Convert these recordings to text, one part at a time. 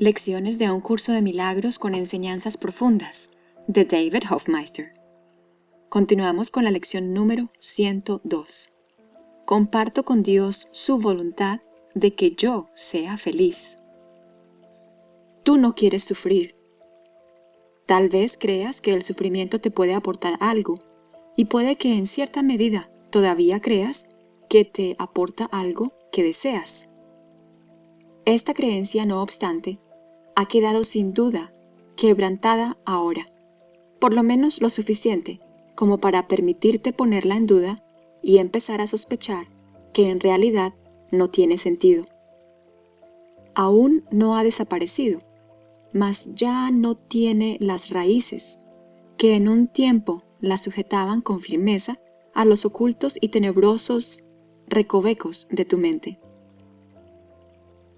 Lecciones de un curso de milagros con enseñanzas profundas de David Hofmeister. Continuamos con la lección número 102. Comparto con Dios su voluntad de que yo sea feliz. Tú no quieres sufrir. Tal vez creas que el sufrimiento te puede aportar algo y puede que en cierta medida todavía creas que te aporta algo que deseas. Esta creencia, no obstante, ha quedado sin duda quebrantada ahora, por lo menos lo suficiente como para permitirte ponerla en duda y empezar a sospechar que en realidad no tiene sentido. Aún no ha desaparecido, mas ya no tiene las raíces que en un tiempo la sujetaban con firmeza a los ocultos y tenebrosos recovecos de tu mente.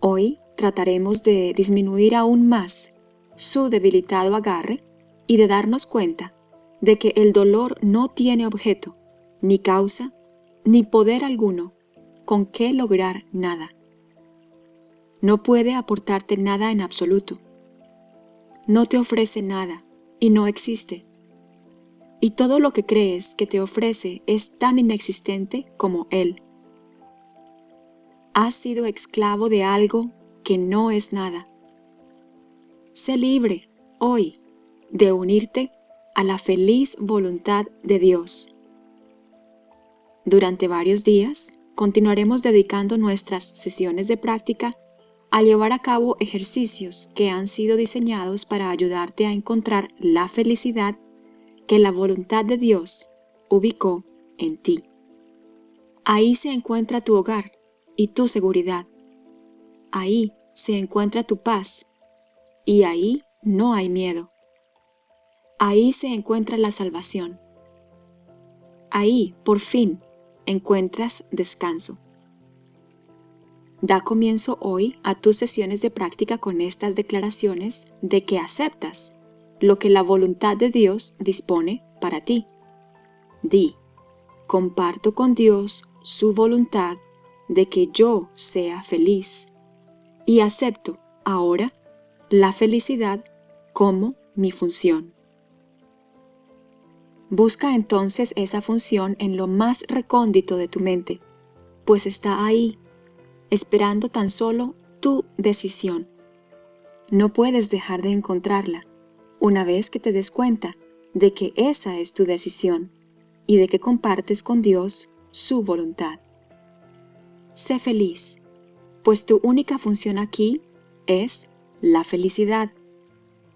Hoy trataremos de disminuir aún más su debilitado agarre y de darnos cuenta de que el dolor no tiene objeto, ni causa, ni poder alguno con qué lograr nada. No puede aportarte nada en absoluto. No te ofrece nada y no existe. Y todo lo que crees que te ofrece es tan inexistente como Él. Has sido esclavo de algo que no es nada. Sé libre, hoy, de unirte a la feliz voluntad de Dios. Durante varios días, continuaremos dedicando nuestras sesiones de práctica a llevar a cabo ejercicios que han sido diseñados para ayudarte a encontrar la felicidad que la voluntad de Dios ubicó en ti. Ahí se encuentra tu hogar y tu seguridad. Ahí se encuentra tu paz y ahí no hay miedo. Ahí se encuentra la salvación. Ahí, por fin, encuentras descanso. Da comienzo hoy a tus sesiones de práctica con estas declaraciones de que aceptas lo que la voluntad de Dios dispone para ti. Di, comparto con Dios su voluntad de que yo sea feliz y acepto ahora la felicidad como mi función. Busca entonces esa función en lo más recóndito de tu mente, pues está ahí, esperando tan solo tu decisión. No puedes dejar de encontrarla una vez que te des cuenta de que esa es tu decisión y de que compartes con Dios su voluntad. Sé feliz pues tu única función aquí es la felicidad.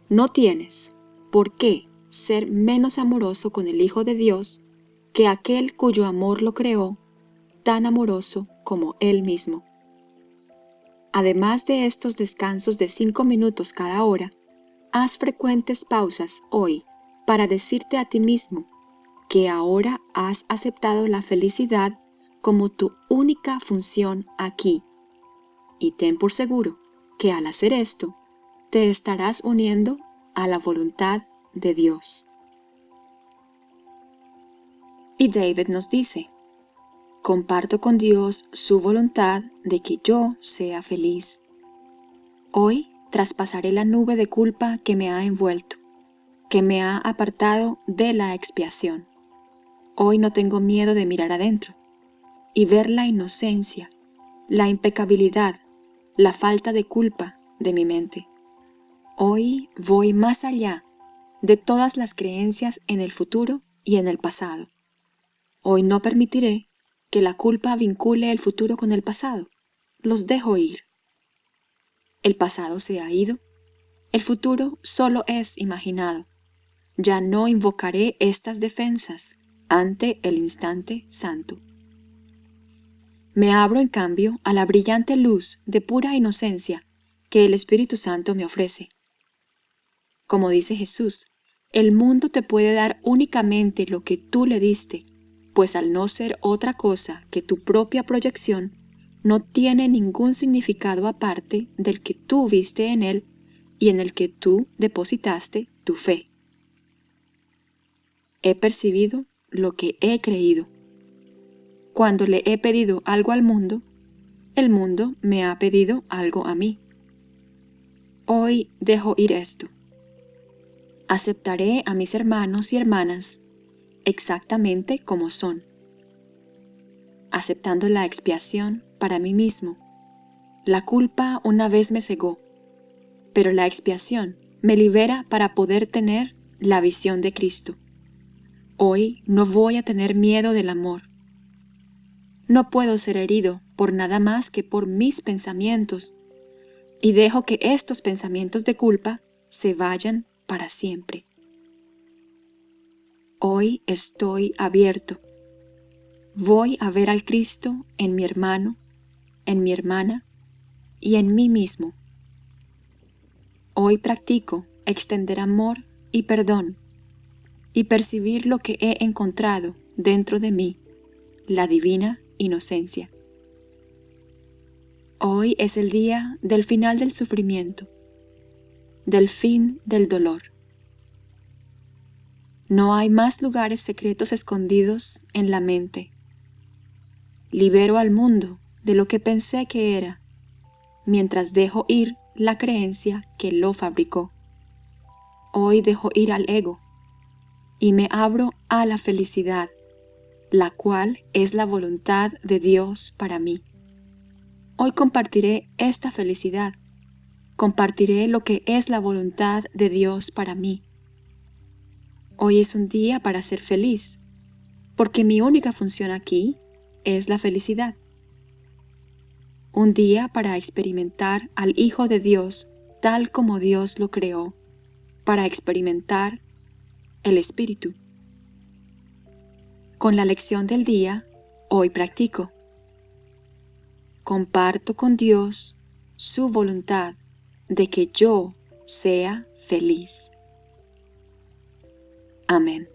No tienes por qué ser menos amoroso con el Hijo de Dios que aquel cuyo amor lo creó, tan amoroso como Él mismo. Además de estos descansos de cinco minutos cada hora, haz frecuentes pausas hoy para decirte a ti mismo que ahora has aceptado la felicidad como tu única función aquí y ten por seguro que al hacer esto, te estarás uniendo a la voluntad de Dios. Y David nos dice, comparto con Dios su voluntad de que yo sea feliz. Hoy traspasaré la nube de culpa que me ha envuelto, que me ha apartado de la expiación. Hoy no tengo miedo de mirar adentro y ver la inocencia, la impecabilidad la falta de culpa de mi mente. Hoy voy más allá de todas las creencias en el futuro y en el pasado. Hoy no permitiré que la culpa vincule el futuro con el pasado. Los dejo ir. El pasado se ha ido. El futuro solo es imaginado. Ya no invocaré estas defensas ante el instante santo. Me abro, en cambio, a la brillante luz de pura inocencia que el Espíritu Santo me ofrece. Como dice Jesús, el mundo te puede dar únicamente lo que tú le diste, pues al no ser otra cosa que tu propia proyección, no tiene ningún significado aparte del que tú viste en él y en el que tú depositaste tu fe. He percibido lo que he creído. Cuando le he pedido algo al mundo, el mundo me ha pedido algo a mí. hoy dejo ir esto. Aceptaré a mis hermanos y hermanas exactamente como son, aceptando la expiación para mí mismo. La culpa una vez me cegó, pero la expiación me libera para poder tener la visión de Cristo. Hoy no voy a tener miedo del amor. No puedo ser herido por nada más que por mis pensamientos, y dejo que estos pensamientos de culpa se vayan para siempre. Hoy estoy abierto. Voy a ver al Cristo en mi hermano, en mi hermana y en mí mismo. Hoy practico extender amor y perdón y percibir lo que he encontrado dentro de mí, la divina inocencia. Hoy es el día del final del sufrimiento, del fin del dolor. No hay más lugares secretos escondidos en la mente. Libero al mundo de lo que pensé que era, mientras dejo ir la creencia que lo fabricó. Hoy dejo ir al ego y me abro a la felicidad, la cual es la voluntad de Dios para mí. Hoy compartiré esta felicidad, compartiré lo que es la voluntad de Dios para mí. Hoy es un día para ser feliz, porque mi única función aquí es la felicidad. Un día para experimentar al Hijo de Dios tal como Dios lo creó, para experimentar el Espíritu. Con la lección del día, hoy practico. Comparto con Dios su voluntad de que yo sea feliz. Amén.